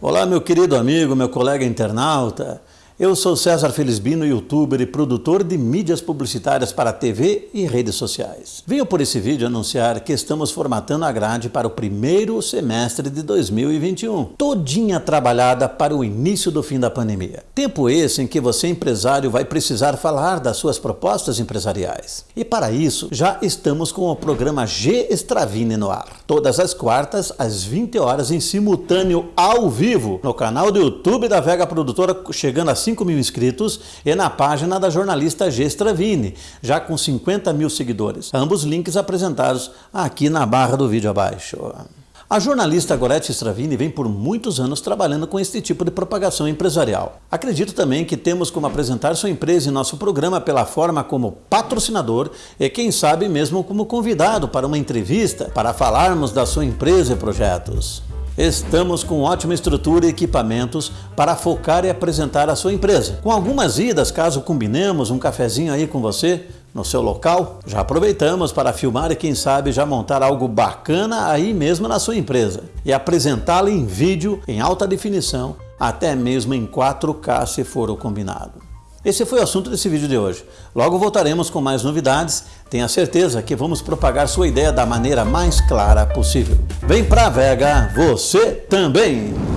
Olá, meu querido amigo, meu colega internauta. Eu sou César Felisbino, youtuber e produtor de mídias publicitárias para TV e redes sociais. Venho por esse vídeo anunciar que estamos formatando a grade para o primeiro semestre de 2021, todinha trabalhada para o início do fim da pandemia. Tempo esse em que você, empresário, vai precisar falar das suas propostas empresariais. E para isso, já estamos com o programa G Estravine no ar. Todas as quartas, às 20 horas, em simultâneo ao vivo, no canal do YouTube da Vega Produtora, chegando a 5 mil inscritos e na página da jornalista G. Stravini, já com 50 mil seguidores. Ambos links apresentados aqui na barra do vídeo abaixo. A jornalista Gorete Stravini vem por muitos anos trabalhando com este tipo de propagação empresarial. Acredito também que temos como apresentar sua empresa em nosso programa pela forma como patrocinador e quem sabe mesmo como convidado para uma entrevista para falarmos da sua empresa e projetos. Estamos com ótima estrutura e equipamentos para focar e apresentar a sua empresa. Com algumas idas, caso combinemos um cafezinho aí com você, no seu local, já aproveitamos para filmar e quem sabe já montar algo bacana aí mesmo na sua empresa e apresentá-la em vídeo em alta definição, até mesmo em 4K se for o combinado. Esse foi o assunto desse vídeo de hoje. Logo voltaremos com mais novidades. Tenha certeza que vamos propagar sua ideia da maneira mais clara possível. Vem pra Vega, você também!